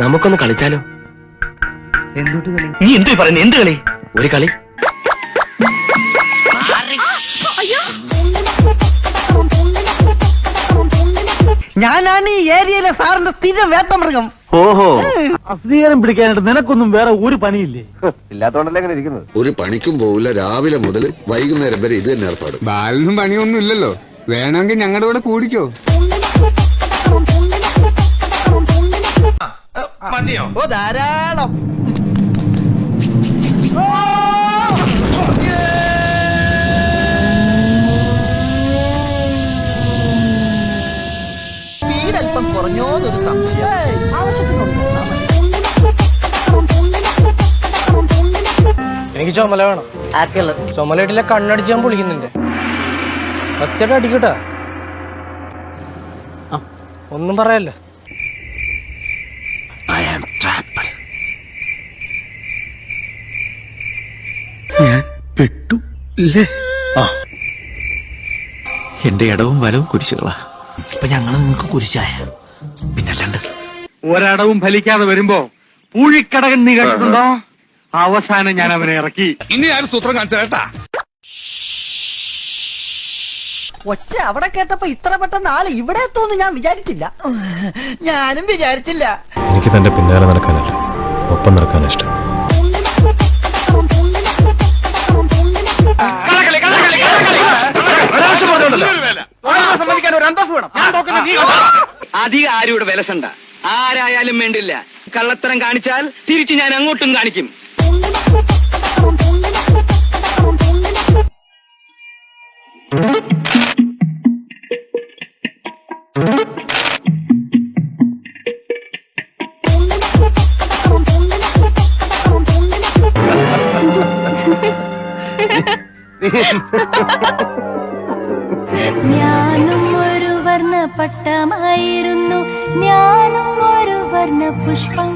നമുക്കൊന്ന് കളിച്ചാലോ? എന്തുട്ട് കളി? നീ എന്തു പറയുന്നു? എന്ത് കളി? ഒരു കളി. ഞാനാണ് ഈ ഏരിയയിലെ സാറിന്റെ സ്ഥിരം വേട്ടമൃഗം. ഓഹോ. അസ്വീകാരം പിടിക്കാനായിട്ട് നിനക്കൊന്നും വേറെ ഒരു പണിയില്ലേ? ഇല്ലാത്തോണ്ടല്ലേ അങ്ങനെ ഇരിക്കുന്നത്? ഒരു പണിക്കും പോവില്ല. രാവിലെ മുതൽ വൈകുന്നേരം വരെ ഇത് തന്നെ ഏർപ്പാട്. ബാലിനും പണിയൊന്നും ഇല്ലല്ലോ വേണമെങ്കിൽ ഞങ്ങളുടെ കൂടെ കൂടിക്കോ. ഓ ധാരാളം. സ്പീഡ് അല്പം കുറഞ്ഞോന്നൊരു സംശയം. ആവശ്യത്തിനുണ്ട് എനിക്ക് ചുമല വേണം. ചുമലയിട്ടില്ല കണ്ണടിച്ച് ഞാൻ പൊളിക്കുന്നുണ്ട്. സത്യമായിട്ട് അടിക്കട്ടാ? ഒന്നും പറയല്ല? പെട്ടു ഇല്ലേ ആ. എന്റെ ഇടവും വലവും കുരിശുകളാ. ഇപ്പൊ ഞങ്ങൾ നിങ്ങൾക്ക് കുരിശായ. പിന്നല്ലാണ്ട് ഒരടവും ഫലിക്കാതെ വരുമ്പോ പൂഴിക്കടകൻ നീ കണ്ടിട്ടുണ്ടോ അവസാനം ഞാൻ അവനെ ഇറക്കി. ഇനി ഞാൻ സൂത്രം കാണിച്ചു കേട്ടാ ഒച്ച അവിടെ കേട്ടപ്പോ ഇത്ര പെട്ടെന്ന് ആൾ ഇവിടെ എത്തുമെന്ന് ഞാൻ വിചാരിച്ചില്ല. ഞാനും വിചാരിച്ചില്ല. എനിക്ക് തന്റെ പിന്നാലെ നടക്കാനല്ല. ഒപ്പം നടക്കാനാ ഇഷ്ടം. അധികം ആരും ഇവിടെ വിലസണ്ട ആരായാലും വേണ്ടില്ല. കള്ളത്തരം കാണിച്ചാൽ തിരിച്ച് ഞാൻ അങ്ങോട്ടും കാണിക്കും. ഞാനും വർണ പട്ടമായിരുന്നു ഞാനും ഒരു വർണ പുഷ്പം